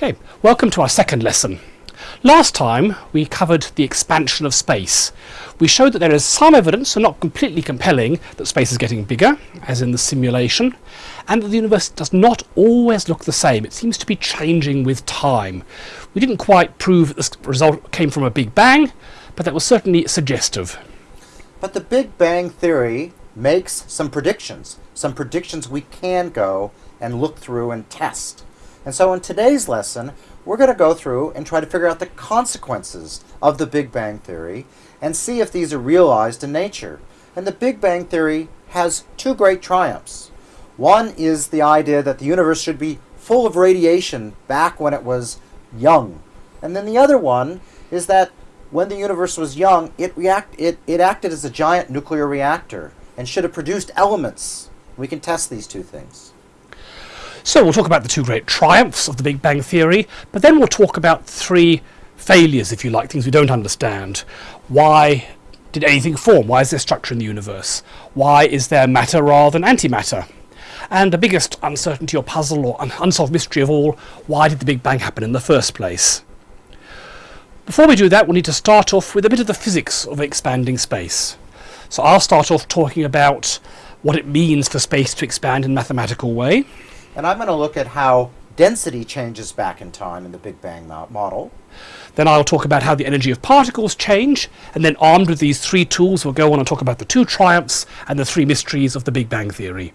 Okay, welcome to our second lesson. Last time we covered the expansion of space. We showed that there is some evidence, and not completely compelling, that space is getting bigger, as in the simulation, and that the universe does not always look the same. It seems to be changing with time. We didn't quite prove that this result came from a Big Bang, but that was certainly suggestive. But the Big Bang Theory makes some predictions, some predictions we can go and look through and test. And so in today's lesson, we're going to go through and try to figure out the consequences of the Big Bang Theory and see if these are realized in nature. And the Big Bang Theory has two great triumphs. One is the idea that the universe should be full of radiation back when it was young. And then the other one is that when the universe was young, it, react, it, it acted as a giant nuclear reactor and should have produced elements. We can test these two things. So we'll talk about the two great triumphs of the Big Bang Theory, but then we'll talk about three failures, if you like, things we don't understand. Why did anything form? Why is there structure in the universe? Why is there matter rather than antimatter? And the biggest uncertainty or puzzle or un unsolved mystery of all, why did the Big Bang happen in the first place? Before we do that, we need to start off with a bit of the physics of expanding space. So I'll start off talking about what it means for space to expand in a mathematical way. And I'm going to look at how density changes back in time in the Big Bang model. Then I'll talk about how the energy of particles change, and then armed with these three tools, we'll go on and talk about the two triumphs and the three mysteries of the Big Bang Theory.